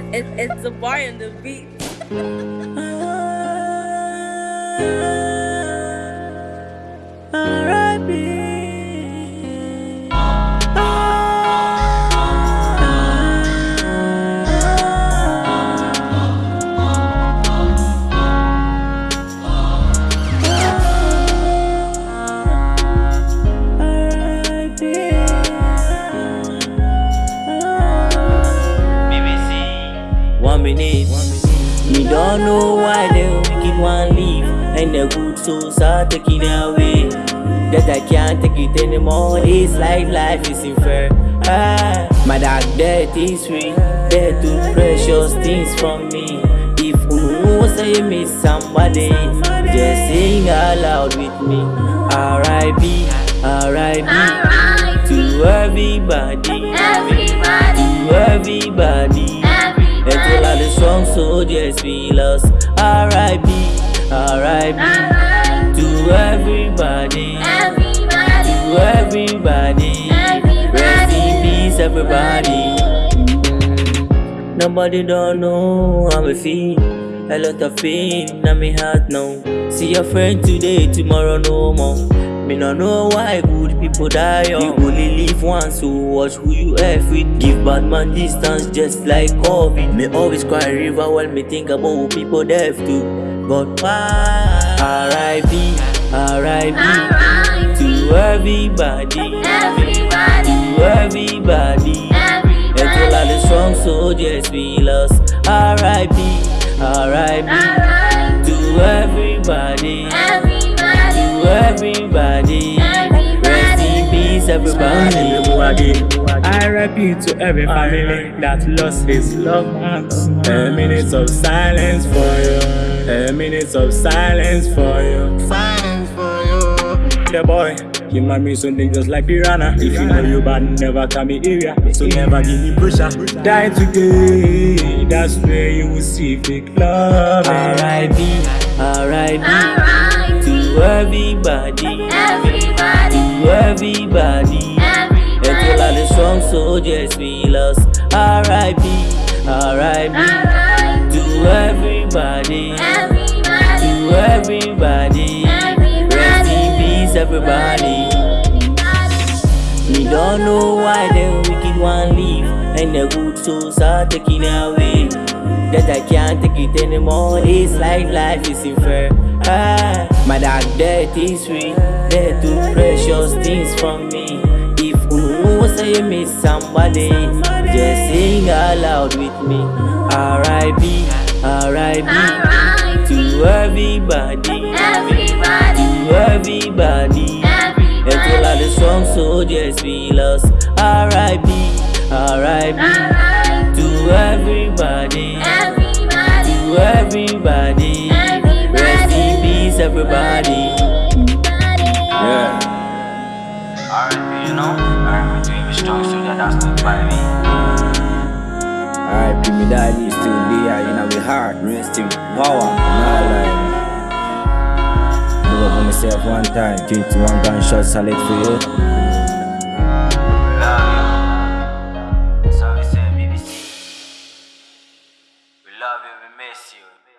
It, it, it's the bar and the beat. minute, me don't know why they wicked one leave And the good souls are taking away. That I can't take it anymore. This life, life is unfair. Ah, My dark death is free They're too precious things from me. If you know say you miss somebody Just sing out loud with me. R.I.P. R.I.P. To everybody. Everybody, soldiers we lost R.I.P. R.I.P. To everybody. To everybody. Rest in peace everybody. Nobody don't know how I feel. A lot of pain in my heart now. See your friend today, tomorrow no more Me no know why good people die young You only live once, so watch who you F with Give bad man distance just like COVID Me always cry river when me think about who people deaf too But why? R.I.P. R.I.P. To everybody To everybody and to all the strong soldiers we lost R.I.P. R.I.P. everybody I repeat to every family that lost his loved ones. A minute of silence for you. A minute of silence for you. Silence for you. The boy, you might be something just like piranha. If you know you bad, never come me area. So never give me pressure. Die today, that's where you will see fake love. R.I.P. R.I.P. To everybody To everybody soldiers we lost. R.I.P. R.I.P. To everybody. To everybody. Rest in peace everybody. We don't know why the wicked one leave And the good souls are taken away. That I can't take it anymore. This like life is unfair. ah, My dark death is free They're too precious things from me say you miss somebody Just sing out with me R.I.P. R.I.P. To everybody To everybody and to all the strong soldiers we lost R.I.P. R.I.P. To everybody To everybody R.I.P. you know R.I.P. to every strong soldier that's stood by me R.I.P. me daddy still there you in our heart Rest in power and all life Love myself one time 21 gunshots solid for you We love you, we miss you.